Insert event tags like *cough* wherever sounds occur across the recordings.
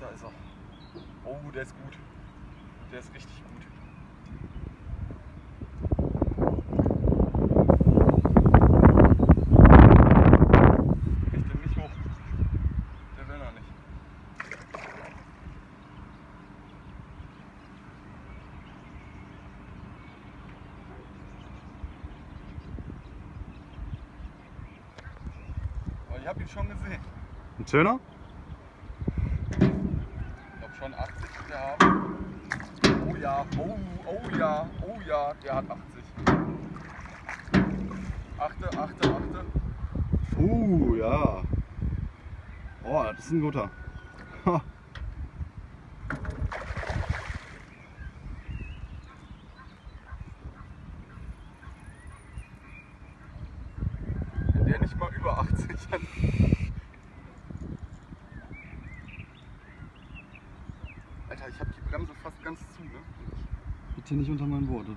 da ist er. Oh, der ist gut. Der ist richtig gut. Ich hab ihn schon gesehen. Ein schöner? Schon 80 wird er haben. Oh ja, oh, oh ja, oh ja, der hat 80. Achte, achte, achte. Uh, ja. Oh, das ist ein guter. Ha. Der nicht mal über 80 hat. Alter, ich habe die Bremse fast ganz zu, ne? Bitte nicht unter mein Boot, oder?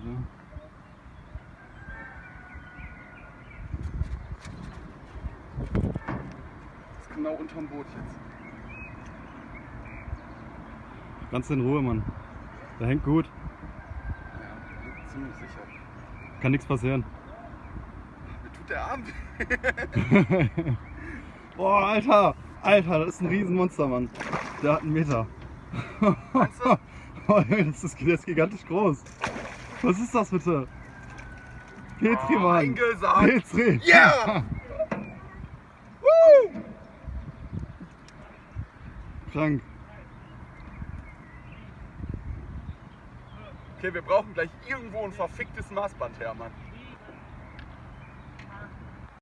Das ist genau unterm Boot jetzt. Ganz in Ruhe, Mann. Der hängt gut. Ja, ziemlich sicher. Kann nichts passieren. *laughs* Mir tut der Arm weh. *laughs* Boah, Alter! Alter, das ist ein Riesenmonster, Mann. Der hat einen Meter. Du? Oh, Junge, das ist, der ist gigantisch groß. Was ist das bitte? Petri, Oh, Mann. eingesagt. Petri. Yeah! *laughs* Krank. Okay, wir brauchen gleich irgendwo ein verficktes Maßband her, Mann.